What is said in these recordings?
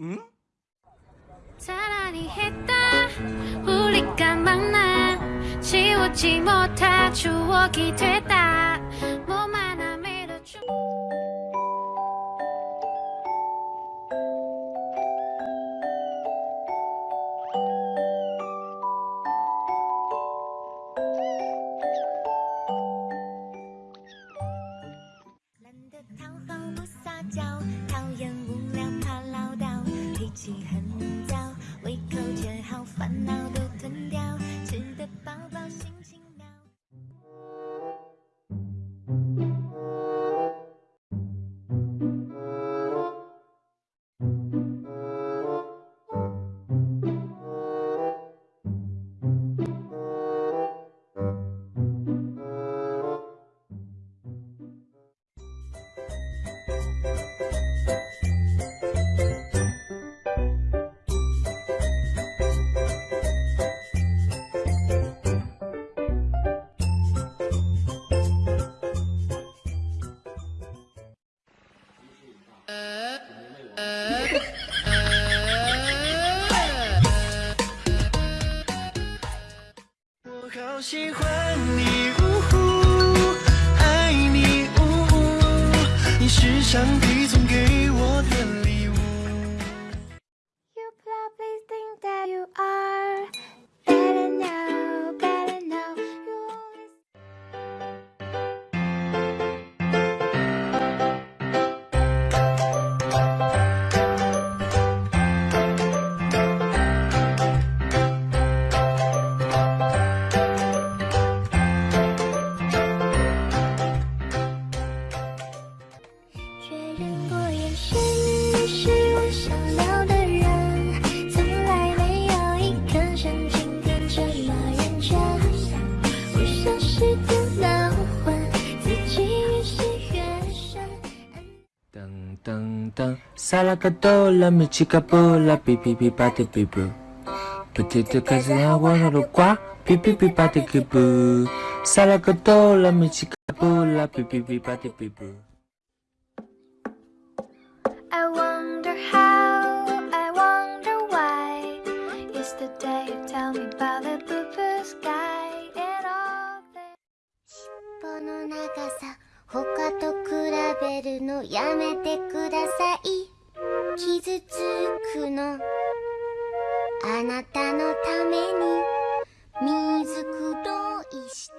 응? 사랑이 했다 우리가 만나 지우지 못할 추억이 됐다 好喜欢你，呜呼，爱你，呜呼，你是上帝送给我的。サラカドラミチカブラピピピパテピブプテテカゼアゴピピピパテキブサラカトーラミチカポーラピピピパテピブ I wonder how, I wonder why. It's the day you tell me about the blue blue sky.Shipo の長さ他と比べるのやめてください傷つくの。あなたのために水黒いして。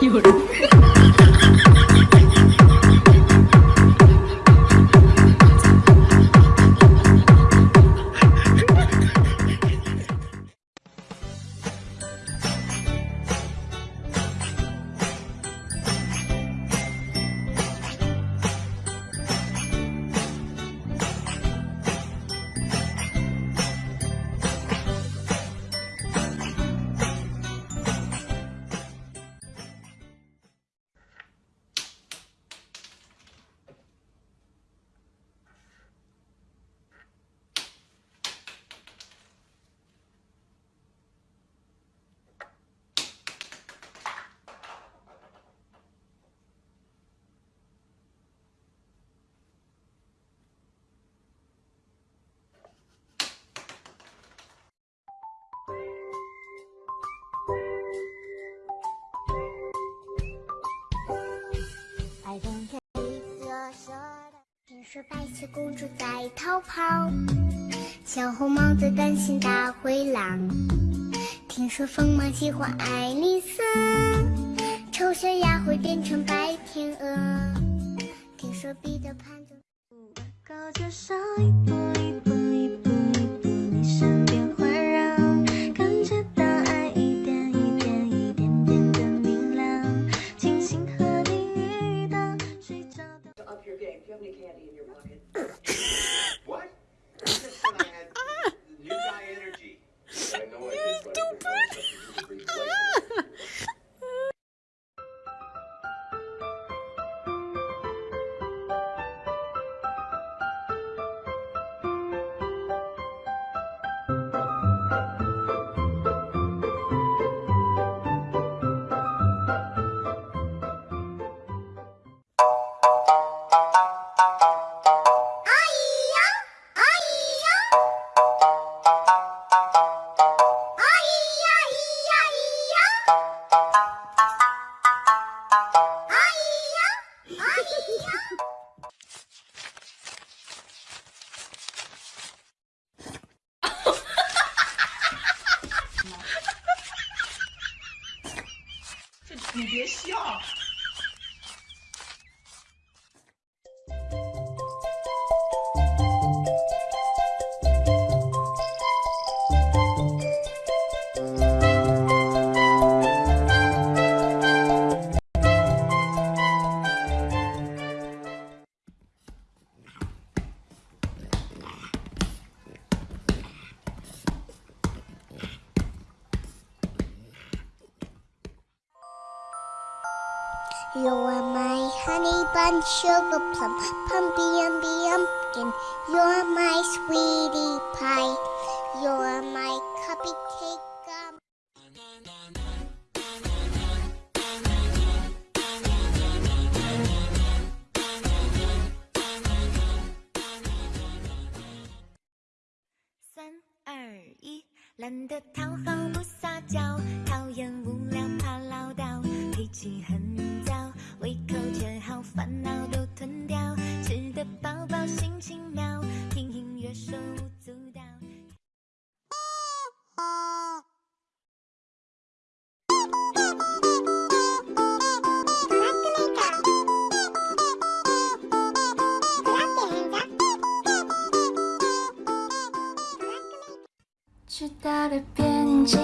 听说白雪公主在逃跑，小红帽在担心大灰狼。听说疯帽喜欢爱丽丝，丑小鸭会变成白天鹅。听说彼得潘就高介绍一步一步一步 You are my honey bun, sugar plum, pumpy umby umpkin. You're my sweetie pie. You're my cupcake gum. 三二一，懒得讨好不撒娇，讨厌无聊怕唠叨，脾气很 妙，听音乐手舞足蹈。直到的边境，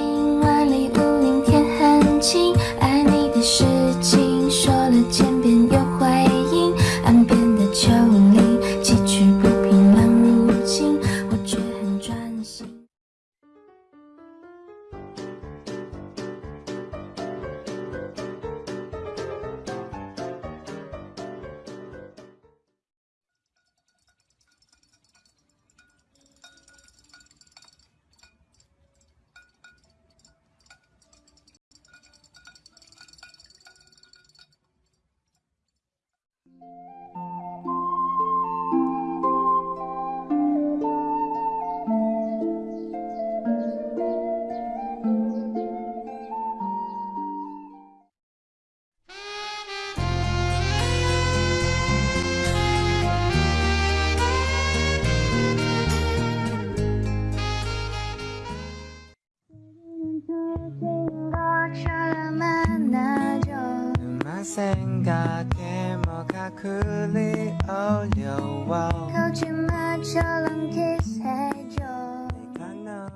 생각에 뭐가 그리 어려워 거짓말처럼 키스해줘 내가 너의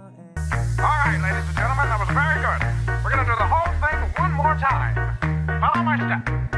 All right, ladies and gentlemen, that was very good. We're going to do the whole thing one more time. Follow my step.